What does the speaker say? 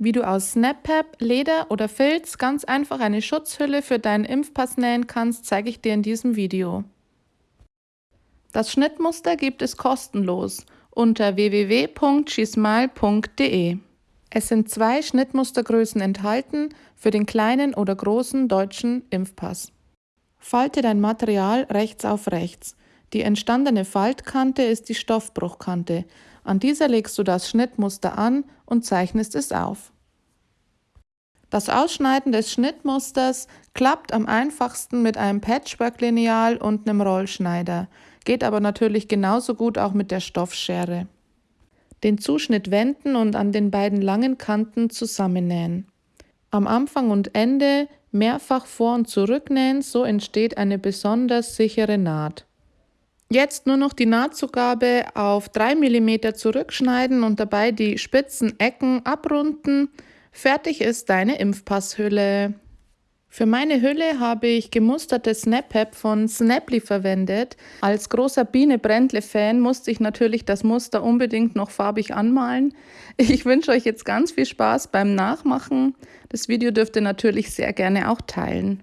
Wie du aus SnapPap, Leder oder Filz ganz einfach eine Schutzhülle für deinen Impfpass nähen kannst, zeige ich dir in diesem Video. Das Schnittmuster gibt es kostenlos unter www.gismal.de. Es sind zwei Schnittmustergrößen enthalten für den kleinen oder großen deutschen Impfpass. Falte dein Material rechts auf rechts. Die entstandene Faltkante ist die Stoffbruchkante. An dieser legst du das Schnittmuster an und zeichnest es auf. Das Ausschneiden des Schnittmusters klappt am einfachsten mit einem Patchwork-Lineal und einem Rollschneider, geht aber natürlich genauso gut auch mit der Stoffschere. Den Zuschnitt wenden und an den beiden langen Kanten zusammennähen. Am Anfang und Ende mehrfach vor- und zurücknähen, so entsteht eine besonders sichere Naht. Jetzt nur noch die Nahtzugabe auf 3 mm zurückschneiden und dabei die spitzen Ecken abrunden. Fertig ist deine Impfpasshülle. Für meine Hülle habe ich gemusterte Snap-App von Snaply verwendet. Als großer Biene-Brändle-Fan musste ich natürlich das Muster unbedingt noch farbig anmalen. Ich wünsche euch jetzt ganz viel Spaß beim Nachmachen. Das Video dürft ihr natürlich sehr gerne auch teilen.